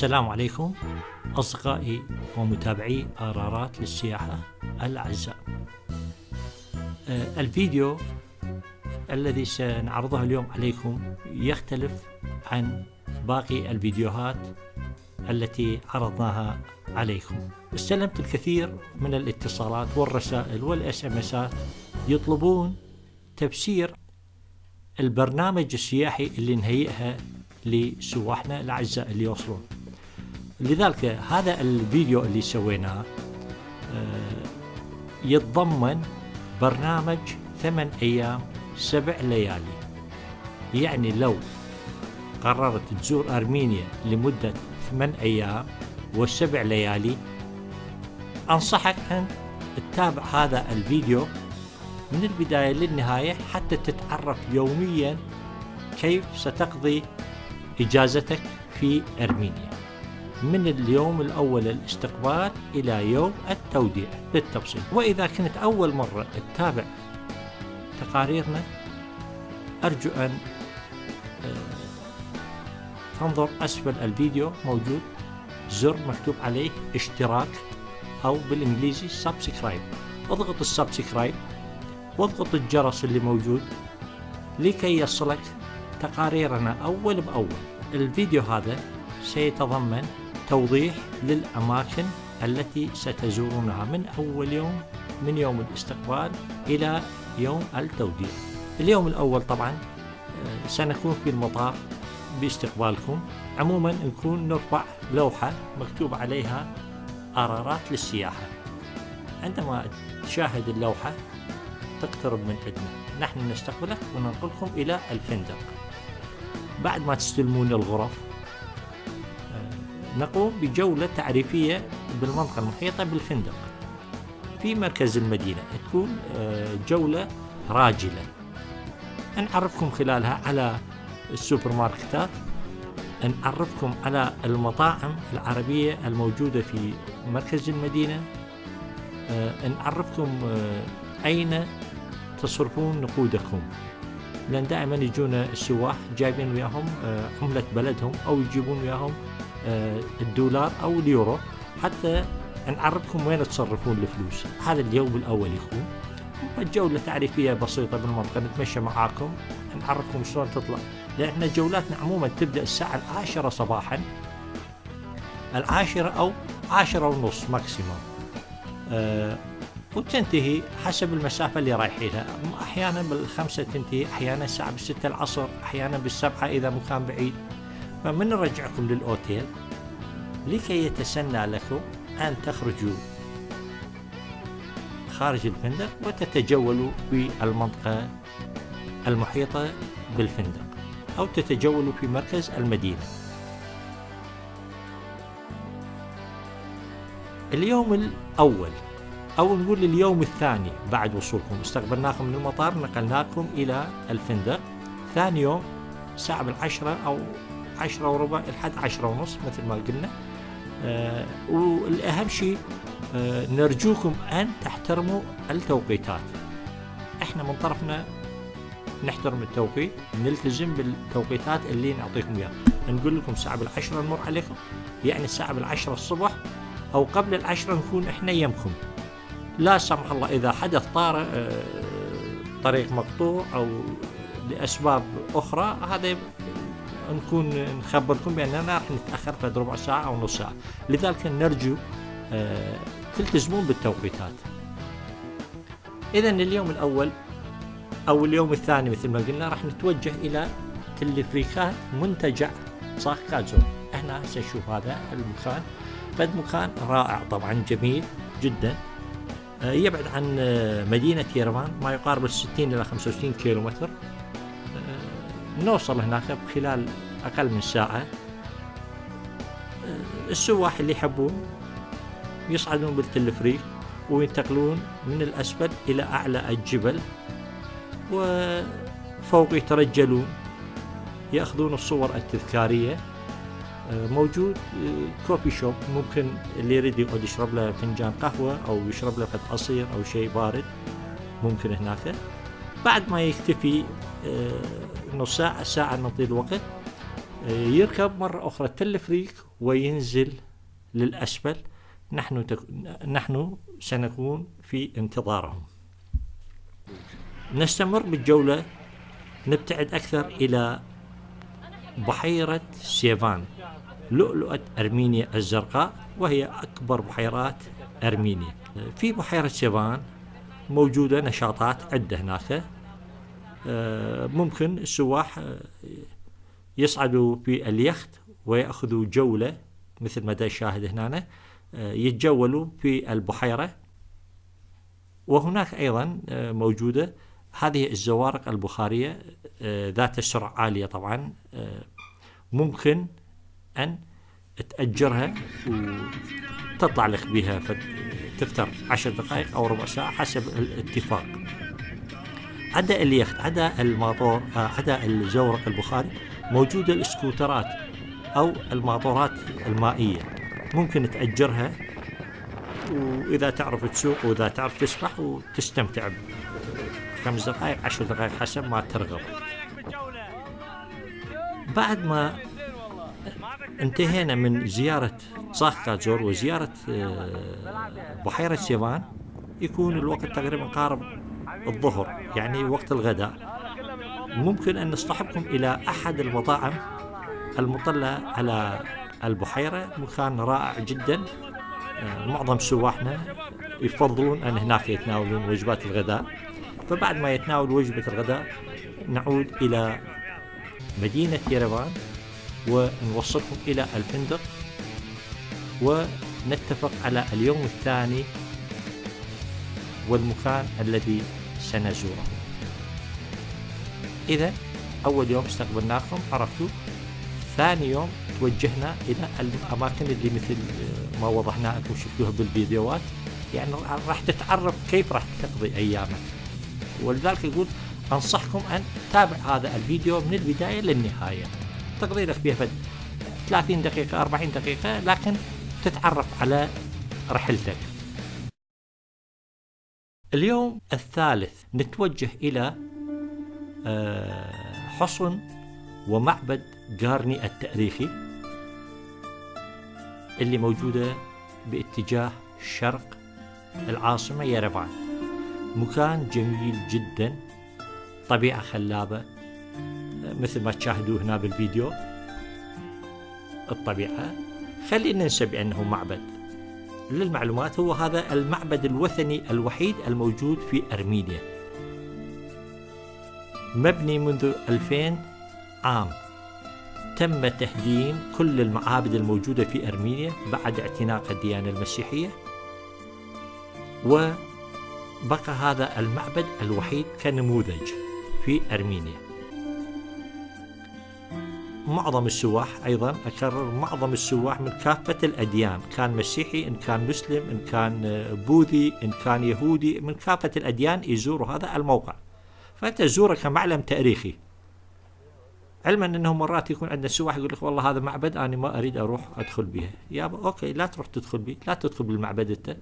السلام عليكم أصدقائي ومتابعي قرارات للسياحة الأعزاء. آه، الفيديو الذي سنعرضه اليوم عليكم يختلف عن باقي الفيديوهات التي عرضناها عليكم. استلمت الكثير من الاتصالات والرسائل والاس ام اسات يطلبون تفسير البرنامج السياحي اللي نهيئها لسواحنا الأعزاء اللي يوصلون. لذلك هذا الفيديو اللي سويناه آه، يتضمن برنامج ثمان أيام سبع ليالي. يعني لو قررت تزور أرمينيا لمدة ثمان أيام وسبع ليالي أنصحك أن تتابع هذا الفيديو من البداية للنهاية حتى تتعرف يوميا كيف ستقضي إجازتك في أرمينيا. من اليوم الأول الاستقبال إلى يوم التوديع بالتفصيل. وإذا كنت أول مرة تتابع تقاريرنا أرجو أن آه، تنظر أسفل الفيديو موجود. زر مكتوب عليه اشتراك أو بالإنجليزي subscribe اضغط ال subscribe واضغط الجرس اللي موجود لكي يصلك تقاريرنا أول بأول. الفيديو هذا سيتضمن توضيح للأماكن التي ستزورونها من أول يوم من يوم الاستقبال إلى يوم التوديع اليوم الأول طبعا آه، سنكون في المطار باستقبالكم. عموما نكون نرفع لوحة مكتوب عليها قرارات للسياحة. عندما تشاهد اللوحة تقترب من عندنا. نحن نستقبلك وننقلكم إلى الفندق. بعد ما تستلمون الغرف نقوم بجولة تعريفية بالمنطقة المحيطة بالفندق. في مركز المدينة تكون آه، جولة راجلة. نعرفكم خلالها على السوبر ماركتات نعرفكم على المطاعم العربية الموجودة في مركز المدينة. آه، نعرفكم آه، أين تصرفون نقودكم. لأن دائما يجونا السواح جايبين وياهم عملة بلدهم أو يجيبون وياهم الدولار أو اليورو حتى نعرفكم وين تصرفون الفلوس. هذا اليوم الأول يكون جولة تعريفية بسيطة بالمنطقة نتمشى معاكم نعرفكم شلون تطلع. لأن إحنا جولاتنا عموما تبدأ الساعة العاشرة صباحا. العاشرة أو عاشرة ونص ماكسيموم أه وتنتهي حسب المسافة اللي رايحينها. أحيانا بالخمسة تنتهي أحيانا الساعة بالستة العصر أحيانا بالسبعة إذا مكان بعيد. فمن نرجعكم للأوتيل لكي يتسنى لكم أن تخرجوا خارج الفندق وتتجولوا في المنطقة المحيطة بالفندق أو تتجولوا في مركز المدينة. اليوم الأول أو نقول اليوم الثاني بعد وصولكم. استقبلناكم من المطار نقلناكم إلى الفندق. ثاني يوم الساعة بالعشرة أو عشرة وربع لحد عشرة ونص مثل ما قلنا. آه والأهم شيء آه نرجوكم أن تحترموا التوقيتات. إحنا من طرفنا نحترم التوقيت نلتزم بالتوقيتات اللي نعطيكم إياها. نقول لكم الساعة بالعشرة نمر عليكم يعني الساعة بالعشرة الصبح أو قبل العشرة نكون إحنا يمكم. لا سمح الله إذا حدث طارئ آه، طريق مقطوع أو لأسباب أخرى هذا نكون نخبركم بأننا راح نتأخر في ربع ساعة أو نص ساعة. لذلك نرجو آه، تلتزمون بالتوقيتات. إذا اليوم الأول أو اليوم الثاني مثل ما قلنا راح نتوجه إلى تلفريكات منتجع صاخ كازون. إحنا هسه نشوف هذا المكان. فد مكان رائع طبعا جميل جدا. آه، يبعد عن آه، مدينة يرمان ما يقارب ال 60 إلى 65 كيلو متر آه، نوصل هناك خلال أقل من ساعة. السواح اللي يحبون يصعدون بالتلفريك وينتقلون من الأسفل إلى أعلى الجبل وفوق يترجلون يأخذون الصور التذكارية. آه، موجود كوفي شوب ممكن اللي يريد يقعد يشرب له فنجان قهوة أو يشرب له فد عصير أو شيء بارد ممكن هناك. بعد ما يكتفي نص ساعة ساعة نعطيه الوقت يركب مرة أخرى التلفريك وينزل للأسفل. نحن تك... نحن سنكون في انتظارهم. نستمر بالجولة. نبتعد أكثر إلى بحيرة سيفان لؤلؤة أرمينيا الزرقاء وهي أكبر بحيرات أرمينيا. في بحيرة سيفان موجودة نشاطات عدة هناك. آه، ممكن السواح آه، يصعدوا في اليخت ويأخذوا جولة مثل ما دا الشاهد هنا آه، يتجولوا في البحيرة. وهناك أيضا موجودة هذه الزوارق البخارية ذات السرعة عالية طبعا ممكن أن تأجرها وتطلع لك بها تفتر عشر دقائق أو ربع ساعة حسب الاتفاق. عدا اليخت عدا الماطور آه، عدا الزورق البخاري موجودة السكوترات أو الماطورات المائية. ممكن تأجرها وإذا تعرف تسوق وإذا تعرف تسبح وتستمتع خمس دقائق عشر دقائق حسب ما ترغب. بعد ما انتهينا من زيارة صاخ كاتزور وزيارة آه، بحيرة سيفان يكون الوقت تقريبا قارب الظهر يعني وقت الغداء. ممكن أن نصطحبكم إلى أحد المطاعم المطلة على البحيرة مكان رائع جدا. آه، معظم سواحنا يفضلون أن هناك يتناولون وجبات الغداء. فبعد ما يتناول وجبة الغداء نعود إلى مدينة يرفان ونوصلكم إلى الفندق. ونتفق على اليوم الثاني والمكان الذي سنزوره. إذا أول يوم استقبلناكم عرفتوا؟ ثاني يوم توجهنا إلى الأماكن اللي مثل ما وضحنا لكم شفتوها بالفيديوهات. يعني راح تتعرف كيف راح تقضي أيامك. ولذلك يقول أنصحكم أن تتابع هذا الفيديو من البداية للنهاية. تقضي فيها 30 دقيقة 40 دقيقة لكن تتعرف على رحلتك. اليوم الثالث نتوجه إلى آه، حصن ومعبد قارني التأريخي اللي موجودة باتجاه شرق العاصمة يرفان مكان جميل جدا طبيعة خلابة مثل ما تشاهدوا هنا بالفيديو. الطبيعة خلينا ننسى بأنه معبد. للمعلومات هو هذا المعبد الوثني الوحيد الموجود في أرمينيا. مبني منذ 2000 عام. تم تهديم كل المعابد الموجودة في أرمينيا بعد اعتناق الديانة المسيحية. وبقى هذا المعبد الوحيد كنموذج في أرمينيا. معظم السواح أيضا أكرر معظم السواح من كافة الأديان كان مسيحي إن كان مسلم إن كان بوذي إن كان يهودي من كافة الأديان يزوروا هذا الموقع. فأنت تزوره كمعلم تاريخي. علما إنه مرات يكون عندنا سواح يقول لك والله هذا معبد أنا ما أريد أروح أدخل به. يابا أوكي لا تروح تدخل به لا تدخل بالمعبد أنت.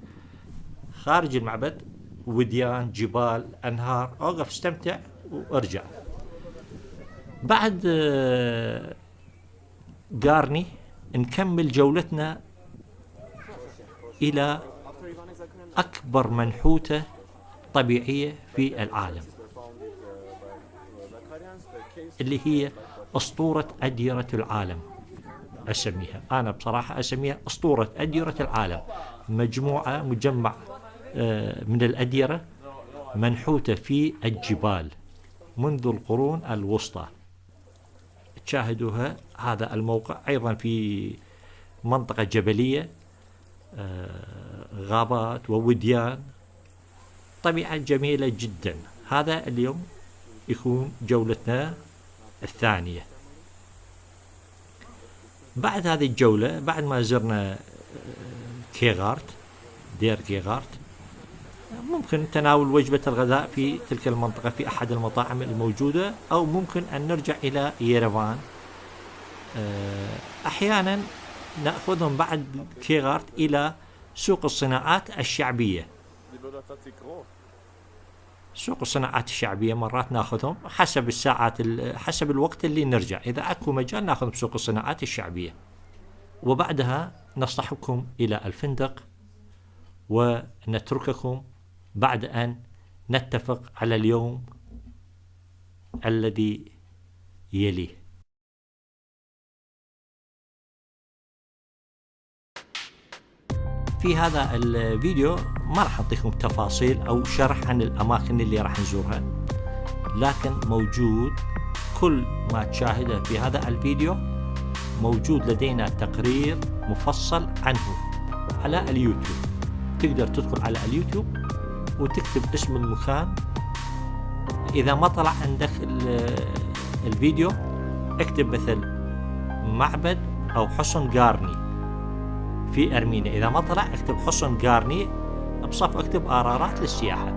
خارج المعبد وديان جبال أنهار أوقف استمتع وأرجع. بعد آه، نكمل جولتنا إلى أكبر منحوتة طبيعية في العالم اللي هي أسطورة أديرة العالم أسميها. أنا بصراحة أسميها أسطورة أديرة العالم. مجموعة مجمع آه، من الأديرة منحوتة في الجبال منذ القرون الوسطى. تشاهدوها. هذا الموقع أيضا في منطقة جبلية آه، غابات ووديان طبيعة جميلة جدا. هذا اليوم يكون جولتنا الثانية. بعد هذه الجولة بعد ما زرنا آه، كيغارت دير كيغارت ممكن تناول وجبة الغداء في تلك المنطقة في أحد المطاعم الموجودة أو ممكن أن نرجع إلى ييرفان. آه، أحيانا نأخذهم بعد كيغارت إلى سوق الصناعات الشعبية. سوق الصناعات الشعبية مرات نأخذهم حسب الساعات حسب الوقت اللي نرجع. إذا أكو مجال ناخذ سوق الصناعات الشعبية. وبعدها نصطحبكم إلى الفندق ونترككم بعد أن نتفق على اليوم الذي يليه. في هذا الفيديو ما راح أعطيكم تفاصيل أو شرح عن الأماكن اللي راح نزورها لكن موجود كل ما تشاهده في هذا الفيديو موجود لدينا تقرير مفصل عنه على اليوتيوب. تقدر تدخل على اليوتيوب وتكتب اسم المكان. إذا ما طلع عندك الفيديو اكتب مثل معبد أو حصن قارني في أرمينيا. إذا ما طلع اكتب حصن قارني. بصف اكتب آرارات للسياحة.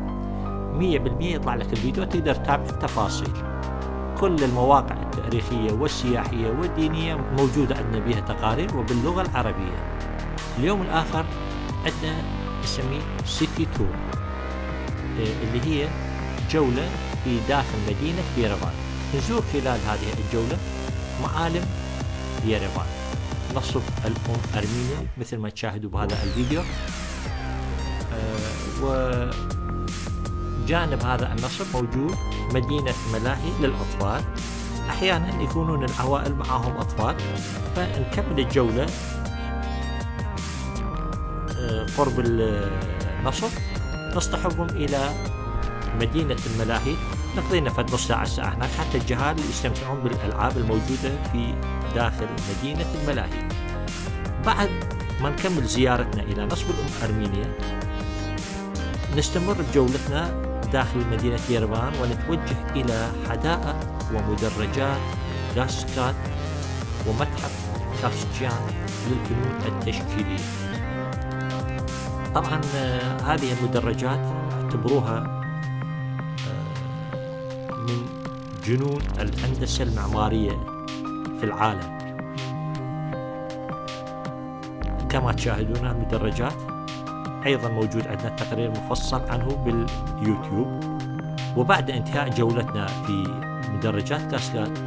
مية بالمية يطلع لك الفيديو تقدر تتابع التفاصيل. كل المواقع التاريخية والسياحية والدينية موجودة عندنا بها تقارير وباللغة العربية. اليوم الآخر عندنا نسميه سيتي تور اللي هي جولة في داخل مدينة ييرفان نزور خلال هذه الجولة معالم ييرفان نصب الأم أرمينيا مثل ما تشاهدوا بهذا الفيديو. آه وجانب هذا النصب موجود مدينة ملاهي للأطفال. أحيانا يكونون العوائل معهم أطفال. فنكمل الجولة. آه قرب النصب. نصطحبهم إلى مدينة الملاهي. نقضي لنا نص ساعة ساعة هناك. حتى الجهال يستمتعون بالألعاب الموجودة في داخل مدينة الملاهي. بعد ما نكمل زيارتنا إلى نصب الأم أرمينيا نستمر بجولتنا داخل مدينة يربان ونتوجه إلى حدائق ومدرجات داسكات ومتحف كافشيان للفنون التشكيلية. طبعا هذه المدرجات اعتبروها من جنون الهندسة المعمارية في العالم. كما تشاهدون المدرجات أيضا موجود عندنا تقرير مفصل عنه باليوتيوب. وبعد انتهاء جولتنا في مدرجات كاسكاد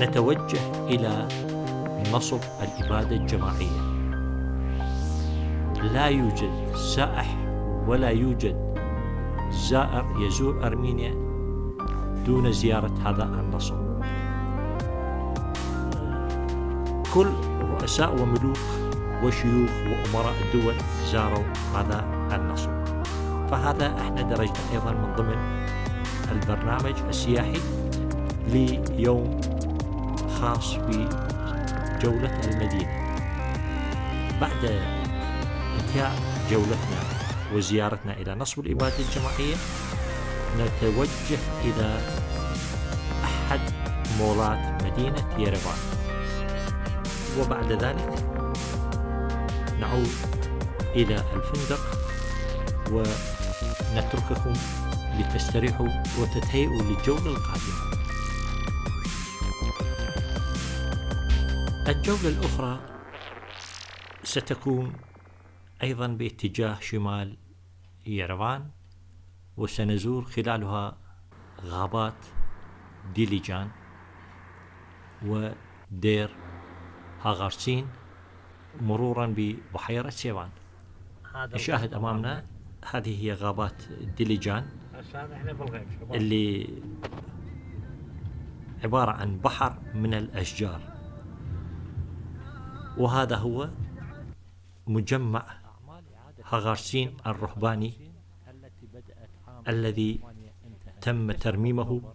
نتوجه إلى نصب الإبادة الجماعية. لا يوجد سائح ولا يوجد زائر يزور أرمينيا دون زيارة هذا النصب كل رؤساء وملوك وشيوخ وأمراء الدول زاروا هذا النصب فهذا إحنا درجنا أيضا من ضمن البرنامج السياحي ليوم خاص بجولة المدينة. بعد انتهاء جولتنا وزيارتنا إلى نصب الإبادة الجماعية. نتوجه إلى أحد مولات مدينة ييرفان وبعد ذلك نعود إلى الفندق ونترككم لتستريحوا وتتهيئوا للجولة القادمة. الجولة الأخرى ستكون أيضا باتجاه شمال ييرفان وسنزور خلالها غابات ديليجان ودير هاغارسين مرورا ببحيرة سيوان. نشاهد أمامنا هذه هي غابات ديليجان. اللي عبارة عن بحر من الأشجار. وهذا هو مجمع هاغارسين الرهباني الذي تم ترميمه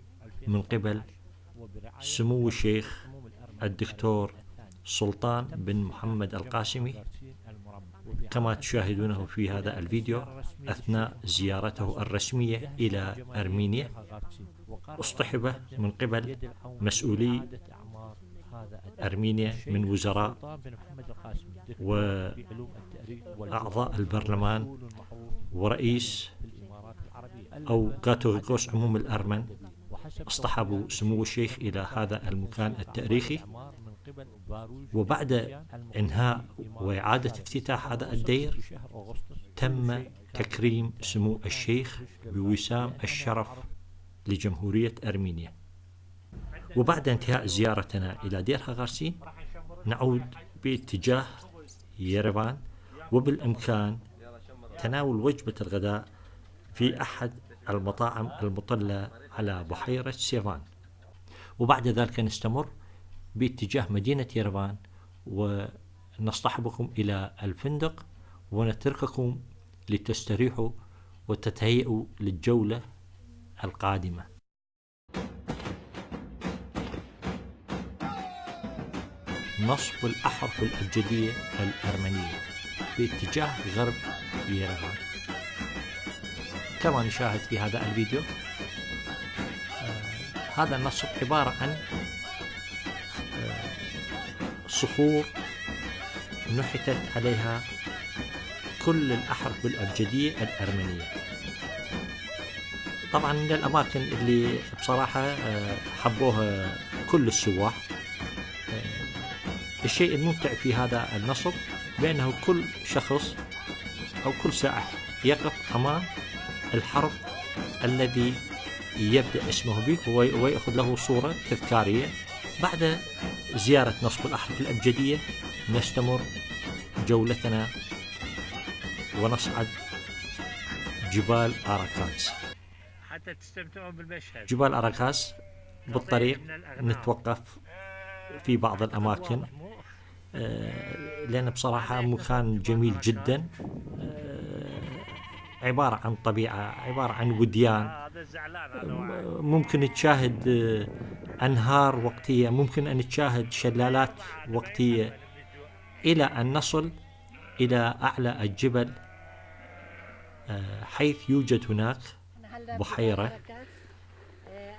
من قبل سمو الشيخ الدكتور سلطان بن محمد القاسمي كما تشاهدونه في هذا الفيديو أثناء زيارته الرسمية إلى أرمينيا أصطحب من قبل مسؤولي أرمينيا من وزراء وأعضاء البرلمان ورئيس أو كاثوليكوس عموم الأرمن اصطحبوا سمو الشيخ إلى هذا المكان التاريخي. وبعد إنهاء وإعادة افتتاح هذا الدير تم تكريم سمو الشيخ بوسام الشرف لجمهورية أرمينيا. وبعد انتهاء زيارتنا إلى دير هاغارسين نعود باتجاه يرفان وبالإمكان تناول وجبة الغداء في أحد المطاعم المطلة على بحيرة سيفان وبعد ذلك نستمر باتجاه مدينة يرفان ونصطحبكم إلى الفندق ونترككم لتستريحوا وتتهيئوا للجولة القادمة. نصب الأحرف الأبجدية الأرمنية. باتجاه غرب يرفان كما نشاهد في هذا الفيديو. آه هذا النصب عبارة عن آه صخور نحتت عليها كل الأحرف الأبجدية الأرمنية طبعا من الأماكن اللي بصراحة آه حبوها كل السواح. الشيء الممتع في هذا النصب بأنه كل شخص أو كل سائح يقف أمام الحرف الذي يبدأ اسمه به ويأخذ له صورة تذكارية. بعد زيارة نصب الأحرف الأبجدية نستمر جولتنا ونصعد جبال أراكاز حتى تستمتعون بالمشهد. جبال أراكاز بالطريق نتوقف في بعض الأماكن. آه، لأن بصراحة مكان جميل جدا. آه، عبارة عن طبيعة عبارة عن وديان. آه، ممكن تشاهد أنهار وقتية ممكن أن تشاهد شلالات وقتية. إلى أن نصل إلى أعلى الجبل حيث يوجد هناك بحيرة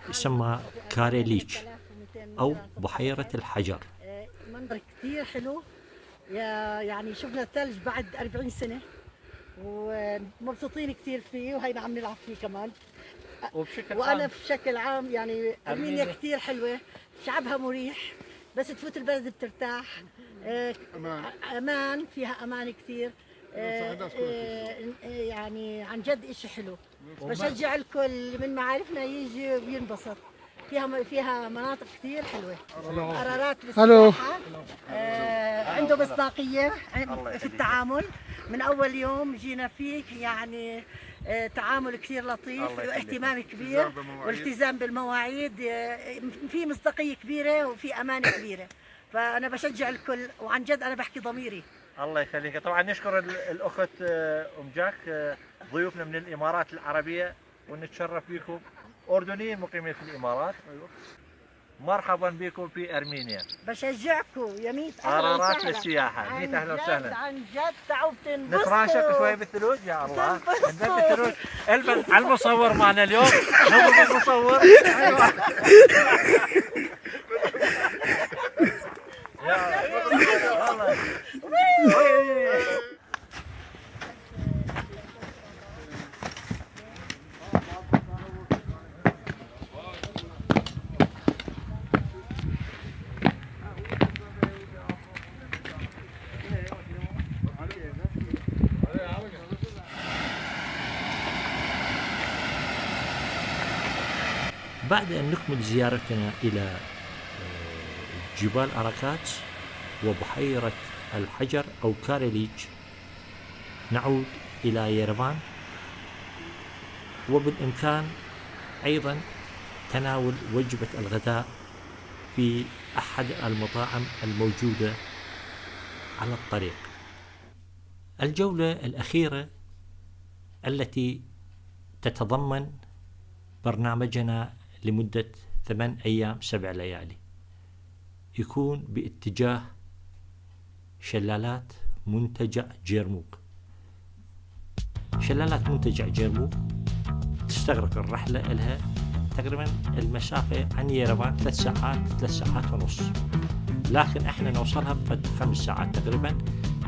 يسمى كاريليتش أو بحيرة الحجر. منظر كثير حلو. يعني شفنا الثلج بعد 40 سنة ومبسوطين كثير فيه وهينا عم نلعب فيه كمان. وبشكل وأنا عام؟ بشكل عام يعني أرمينيا أرمينيا. كثير حلوة شعبها مريح بس تفوت البلد بترتاح. أمان. أمان فيها أمان كثير كلها آه، آه، يعني عن جد إشي حلو. بشجع الكل من معارفنا يجي وينبسط. فيها فيها مناطق كثير حلوة. قرارات هلو. عنده مصداقية في التعامل. من أول يوم جينا فيه يعني آه، تعامل كثير لطيف. واهتمام كبير. والتزام بالمواعيد آه، في مصداقية كبيرة وفي أمانة كبيرة. فأنا بشجع الكل وعن جد أنا بحكي ضميري. الله يخليك. طبعا نشكر ال- الأخت آه، أم جاك ضيوفنا من الإمارات العربية ونتشرف بكم. أردنيين مقيمين في الإمارات. مرحبا بكم في أرمينيا. بشجعكم يا ميت أهلا قرارات وسهلا. للسياحة ميت أهلا وسهلا. عن جد تعوا بتنبسطوا نتراشق شوي بالثلوج يا الله. تنبسطوا. ننزل بالثلوج البس على المصور معنا اليوم. نضرب المصور يا الله بعد أن نكمل زيارتنا إلى آه، جبال أراكات وبحيرة الحجر أو كاريليتش نعود إلى يرفان. وبالإمكان أيضا تناول وجبة الغداء في أحد المطاعم الموجودة على الطريق. الجولة الأخيرة التي تتضمن برنامجنا لمدة ثمان أيام سبع ليالي. يكون باتجاه شلالات منتجع جيرموك. شلالات منتجع جيرموك تستغرق الرحلة لها تقريبا المسافة عن يرفان ثلاث ساعات ثلاث ساعات ونص. لكن إحنا نوصلها بفد خمس ساعات تقريبا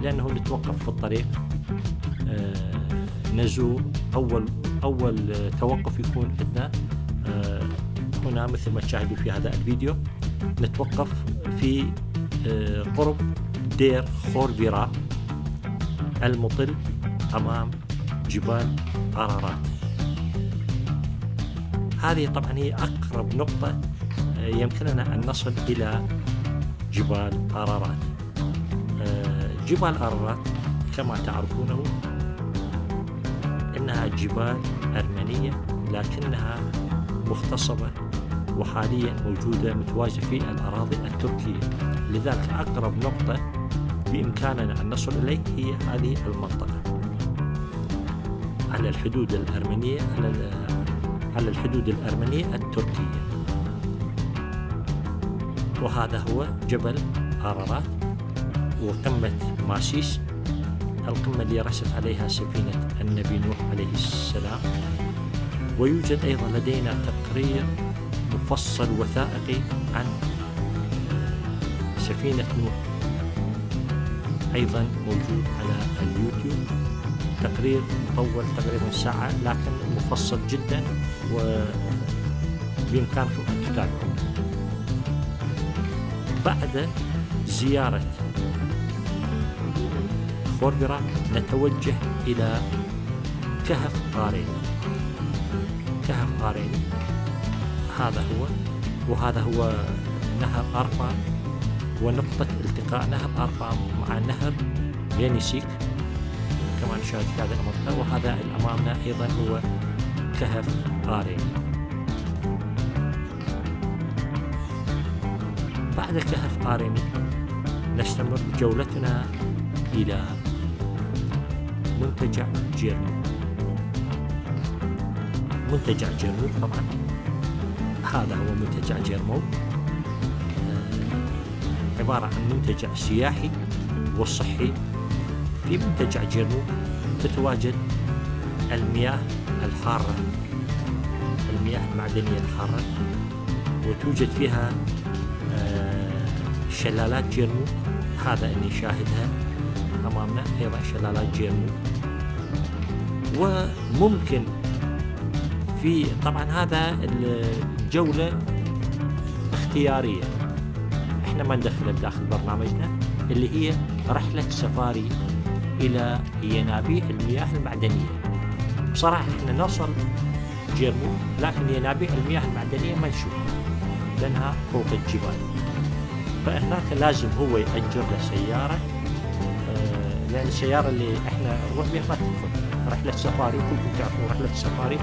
لأنه نتوقف في الطريق آه، نزور. أول أول توقف يكون عندنا هنا مثل ما تشاهدوا في هذا الفيديو نتوقف في آه، قرب دير خورفيرا المطل أمام جبال أرارات هذه طبعا هي أقرب نقطة آه، يمكننا أن نصل إلى جبال أرارات جبال أرارات كما تعرفونه إنها جبال أرمنية لكنها مختصبة وحاليا موجودة متواجدة في الأراضي التركية. لذلك أقرب نقطة بإمكاننا أن نصل إليه هي هذه المنطقة. على الحدود الأرمنية على الحدود الأرمنية التركية. وهذا هو جبل أرارات وقمة ماسيس القمة اللي رست عليها سفينة النبي نوح عليه السلام. ويوجد أيضا لدينا تقرير مفصل وثائقي عن سفينة نوح. أيضا موجود على اليوتيوب. تقرير مطول تقريبا ساعة لكن مفصل جدا وبإمكانكم أن تتابعوه. بعد زيارة خوربرا نتوجه إلى كهف قارين. كهف قارين. هذا هو وهذا هو نهر أربا ونقطة التقاء نهر أربا مع نهر ينيسيك كما نشاهد في هذه المنطقة وهذا أمامنا أيضا هو كهف قارين بعد كهف قارين نستمر جولتنا إلى منتجع جيرمو منتجع جيرمو طبعا. هذا هو منتجع جيرمو. آه، عبارة عن منتجع سياحي وصحي. في منتجع جيرمو تتواجد المياه الحارة المياه المعدنية الحارة وتوجد فيها آه، شلالات جيرمو. هذا اللي نشاهدها أمامنا أيضا شلالات جيرمو. وممكن في طبعا هذا الجولة اختيارية. إحنا ما ندخل داخل برنامجنا اللي هي رحلة سفاري إلى ينابيع المياه المعدنية. بصراحة إحنا نوصل جيرمو لكن ينابيع المياه المعدنية ما نشوفها لأنها فوق الجبال. فهناك لازم هو يأجر له سيارة آه، لأن السيارة اللي إحنا نروح بها ما تدخل. رحلة سفاري كلكم تعرفون رحلة سفاري.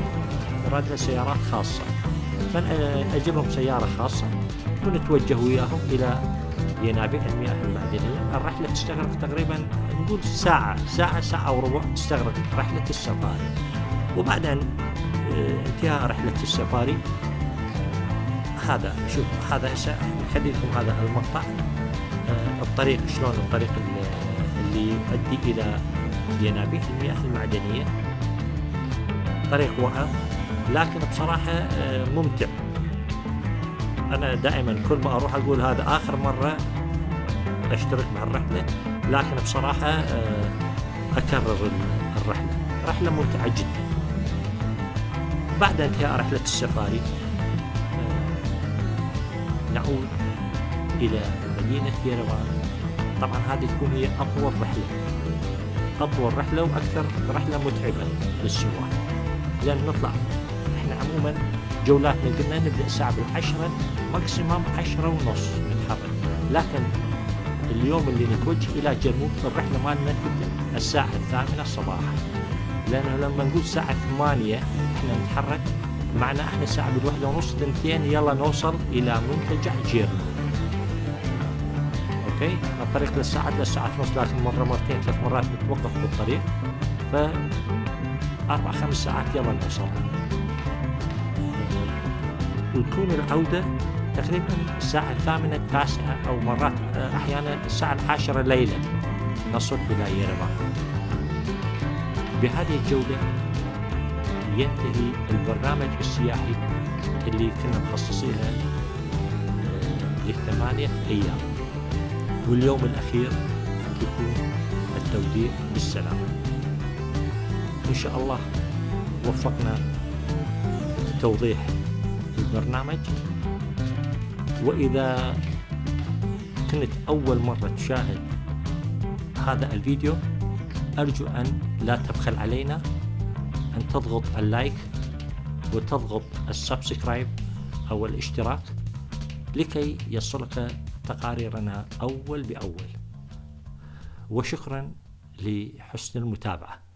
لها سيارات خاصة. فنأجرهم سيارة خاصة ونتوجه وياهم إلى ينابيع المياه المعدنية. الرحلة تستغرق تقريبا نقول ساعة ساعة ساعة وربع تستغرق رحلة السفاري. وبعد أن انتهاء رحلة السفاري. هذا شوف هذا هسه نخلي لكم هذا المقطع. الطريق شلون الطريق اللي يؤدي إلى ينابيع المياه المعدنية. طريق وعر لكن بصراحة آه، ممتع. أنا دائما كل ما أروح أقول هذا آخر مرة أشترك مع الرحلة لكن بصراحة آه، أكرر الرحلة. رحلة ممتعة جدا. بعد انتهاء رحلة السفاري آه، نعود إلى مدينة يريفان طبعا هذه تكون هي أطول رحلة. أطول رحلة وأكثر رحلة متعبة للسواح. لأن نطلع. إحنا عموما جولاتنا قلنا نبدأ الساعة بالعشرة ماكسيموم عشرة ونص نتحرك. لكن اليوم اللي نتوجه إلى جنوب الرحلة مالنا تبدأ الساعة الثامنة صباحا لأنه لما نقول الساعة ثمانية إحنا نتحرك معنا إحنا الساعة بالوحدة ونص ثنتين يلا نوصل إلى منتجع جيرنا. أوكي؟ الطريق للساعة للساعة ونص لكن مرة مرتين ثلاث مرات نتوقف بالطريق. ف أربع خمس ساعات يلا نوصل. وتكون العودة تقريبا الساعة الثامنة التاسعة أو مرات أحيانا الساعة العاشرة ليلا نصل إلى يربان بهذه الجولة ينتهي البرنامج السياحي اللي كنا مخصصينه آه، لثمانية أيام. واليوم الأخير يكون التوديع بالسلامة. إن شاء الله وفقنا توضيح البرنامج. وإذا كنت أول مرة تشاهد هذا الفيديو أرجو أن لا تبخل علينا أن تضغط ال like وتضغط ال subscribe أو الاشتراك لكي يصلك تقاريرنا أول بأول. وشكرا لحسن المتابعة.